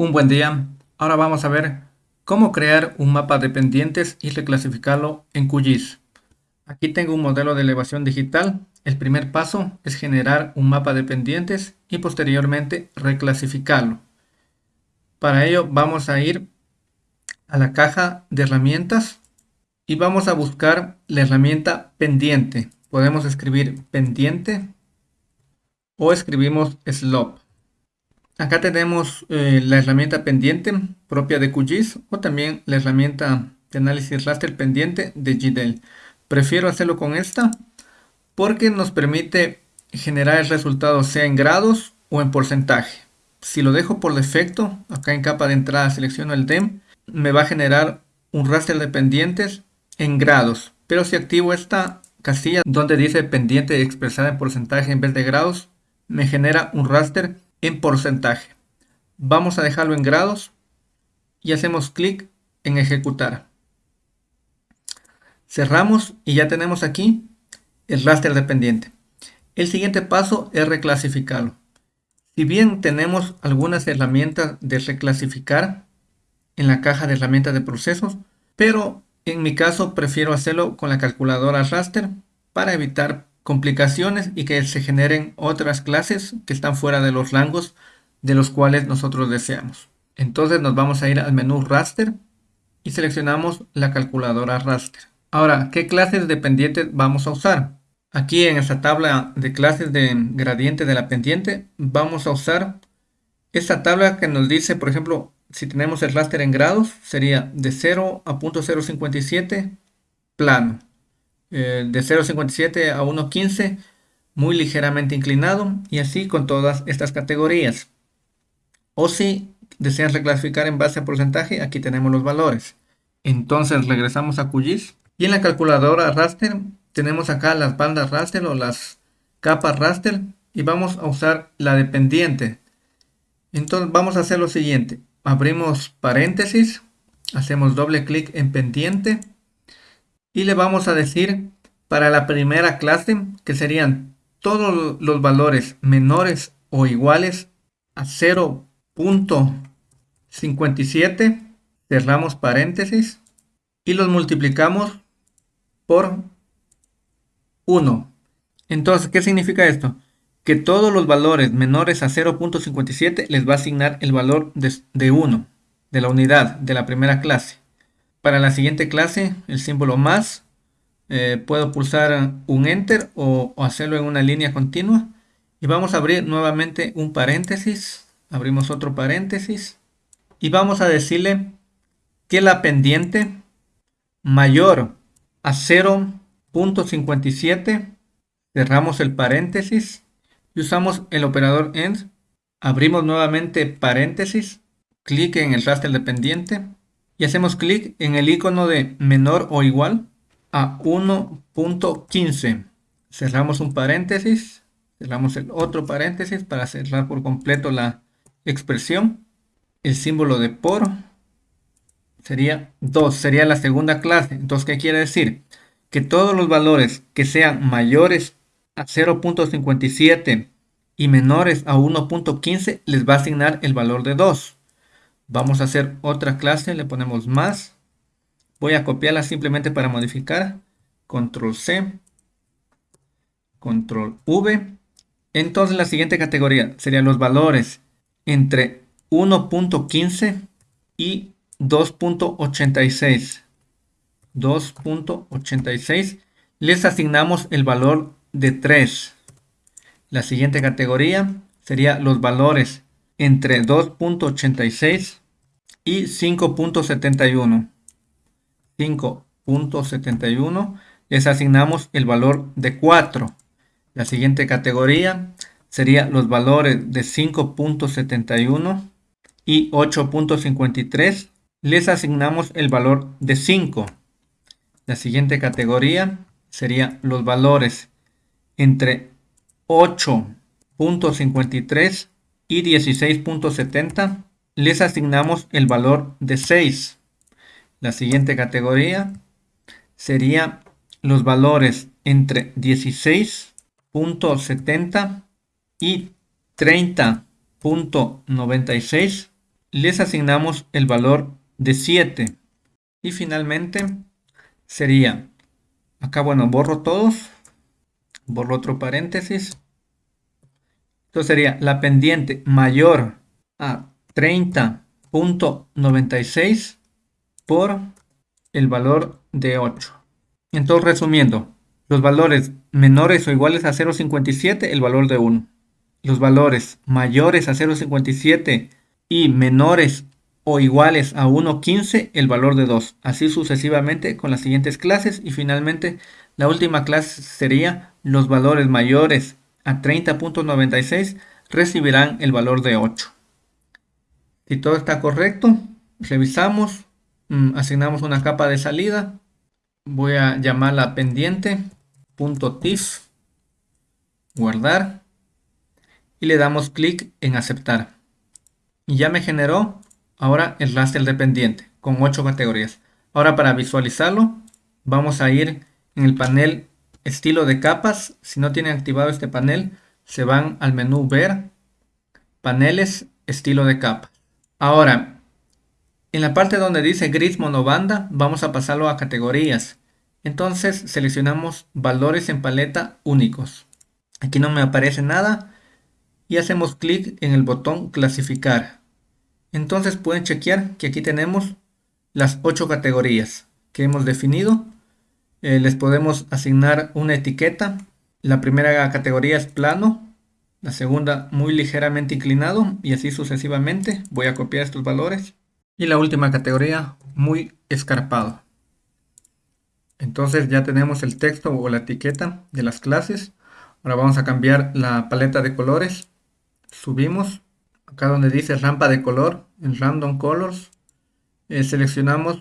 Un buen día. Ahora vamos a ver cómo crear un mapa de pendientes y reclasificarlo en QGIS. Aquí tengo un modelo de elevación digital. El primer paso es generar un mapa de pendientes y posteriormente reclasificarlo. Para ello vamos a ir a la caja de herramientas y vamos a buscar la herramienta pendiente. Podemos escribir pendiente o escribimos slope. Acá tenemos eh, la herramienta pendiente propia de QGIS o también la herramienta de análisis raster pendiente de GDEL. Prefiero hacerlo con esta porque nos permite generar el resultado sea en grados o en porcentaje. Si lo dejo por defecto, acá en capa de entrada selecciono el DEM, me va a generar un raster de pendientes en grados. Pero si activo esta casilla donde dice pendiente expresada en porcentaje en vez de grados, me genera un raster en porcentaje. Vamos a dejarlo en grados y hacemos clic en ejecutar. Cerramos y ya tenemos aquí el raster dependiente. El siguiente paso es reclasificarlo. Si bien tenemos algunas herramientas de reclasificar en la caja de herramientas de procesos, pero en mi caso prefiero hacerlo con la calculadora raster para evitar complicaciones y que se generen otras clases que están fuera de los rangos de los cuales nosotros deseamos. Entonces nos vamos a ir al menú raster y seleccionamos la calculadora raster. Ahora, ¿qué clases de pendientes vamos a usar? Aquí en esta tabla de clases de gradiente de la pendiente vamos a usar esta tabla que nos dice, por ejemplo, si tenemos el raster en grados, sería de 0 a .057 plano. Eh, de 0.57 a 1.15 muy ligeramente inclinado y así con todas estas categorías. O si desean reclasificar en base a porcentaje, aquí tenemos los valores. Entonces regresamos a QGIS y en la calculadora raster tenemos acá las bandas raster o las capas raster y vamos a usar la dependiente. Entonces vamos a hacer lo siguiente. Abrimos paréntesis, hacemos doble clic en pendiente y le vamos a decir para la primera clase que serían todos los valores menores o iguales a 0.57 cerramos paréntesis y los multiplicamos por 1 entonces ¿qué significa esto? que todos los valores menores a 0.57 les va a asignar el valor de, de 1 de la unidad de la primera clase para la siguiente clase, el símbolo más, eh, puedo pulsar un enter o, hacerlo en una línea continua. Y vamos a abrir nuevamente un paréntesis. Abrimos otro paréntesis. Y vamos a decirle que la pendiente mayor a 0.57 cerramos el paréntesis y usamos el operador END. Abrimos nuevamente paréntesis, clic en el raster de pendiente y hacemos clic en el icono de menor o igual a 1.15. Cerramos un paréntesis, cerramos el otro paréntesis para cerrar por completo la expresión. El símbolo de por sería 2, sería la segunda clase. Entonces, ¿qué quiere decir? Que todos los valores que sean mayores a 0.57 y menores a 1.15 les va a asignar el valor de 2. Vamos a hacer otra clase, le ponemos más. Voy a copiarla simplemente para modificar. Control C. Control V. Entonces la siguiente categoría serían los valores entre 1.15 y 2.86. 2.86. Les asignamos el valor de 3. La siguiente categoría sería los valores entre 2.86 y 5.71. 5.71 les asignamos el valor de 4. La siguiente categoría sería los valores de 5.71 y 8.53 les asignamos el valor de 5. La siguiente categoría sería los valores entre 8.53 y 16.70 les asignamos el valor de 6. La siguiente categoría sería los valores entre 16.70 y 30.96 les asignamos el valor de 7. Y finalmente sería, acá bueno, borro todos, borro otro paréntesis. Entonces sería la pendiente mayor a 30.96 por el valor de 8. Entonces resumiendo, los valores menores o iguales a 0.57, el valor de 1. Los valores mayores a 0.57 y menores o iguales a 1.15 el valor de 2. Así sucesivamente con las siguientes clases y finalmente la última clase sería los valores mayores a 30.96 recibirán el valor de 8. Si todo está correcto, revisamos, mm, asignamos una capa de salida, voy a llamarla pendiente guardar y le damos clic en aceptar y ya me generó ahora el raster dependiente con 8 categorías. Ahora para visualizarlo vamos a ir en el panel estilo de capas. Si no tienen activado este panel se van al menú ver, paneles, estilo de capas. Ahora en la parte donde dice gris monobanda vamos a pasarlo a categorías. Entonces seleccionamos valores en paleta únicos. Aquí no me aparece nada y hacemos clic en el botón clasificar. Entonces pueden chequear que aquí tenemos las ocho categorías que hemos definido. Eh, les podemos asignar una etiqueta. La primera categoría es plano, la segunda muy ligeramente inclinado y así sucesivamente. Voy a copiar estos valores. Y la última categoría muy escarpado. Entonces ya tenemos el texto o la etiqueta de las clases. Ahora vamos a cambiar la paleta de colores. Subimos acá donde dice rampa de color, en Random Colors, eh, seleccionamos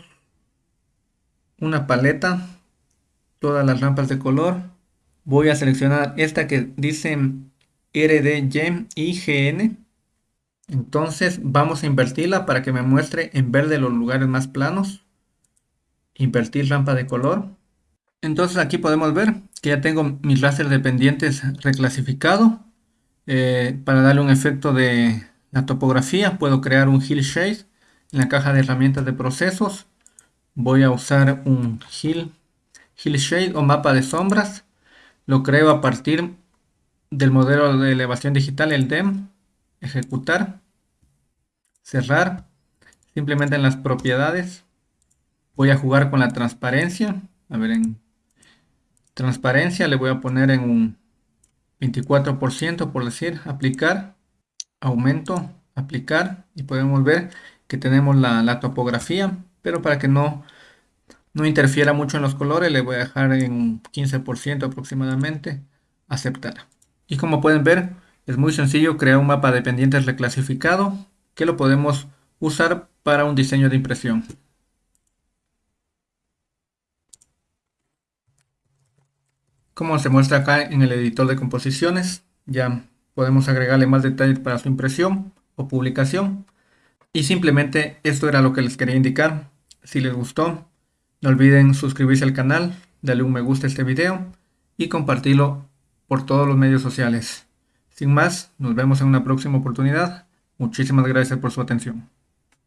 una paleta, todas las rampas de color. Voy a seleccionar esta que dice IGN. Entonces vamos a invertirla para que me muestre en verde los lugares más planos. Invertir rampa de color. Entonces aquí podemos ver que ya tengo mis láser dependientes reclasificado. Eh, para darle un efecto de la topografía puedo crear un Hill Shade en la caja de herramientas de procesos. Voy a usar un Hill, Hill Shade o mapa de sombras. Lo creo a partir del modelo de elevación digital, el DEM. Ejecutar. Cerrar. Simplemente en las propiedades. Voy a jugar con la transparencia. A ver, en transparencia le voy a poner en un 24% por decir, aplicar aumento, aplicar y podemos ver que tenemos la, topografía, pero para que no, no interfiera mucho en los colores le voy a dejar en un 15% aproximadamente, aceptar. Y como pueden ver, es muy sencillo crear un mapa de pendientes reclasificado que lo podemos usar para un diseño de impresión. Como se muestra acá en el editor de composiciones, ya podemos agregarle más detalles para su impresión o publicación. Y simplemente esto era lo que les quería indicar. Si les gustó, no olviden suscribirse al canal, darle un me gusta a este video y compartirlo por todos los medios sociales. Sin más, nos vemos en una próxima oportunidad. Muchísimas gracias por su atención.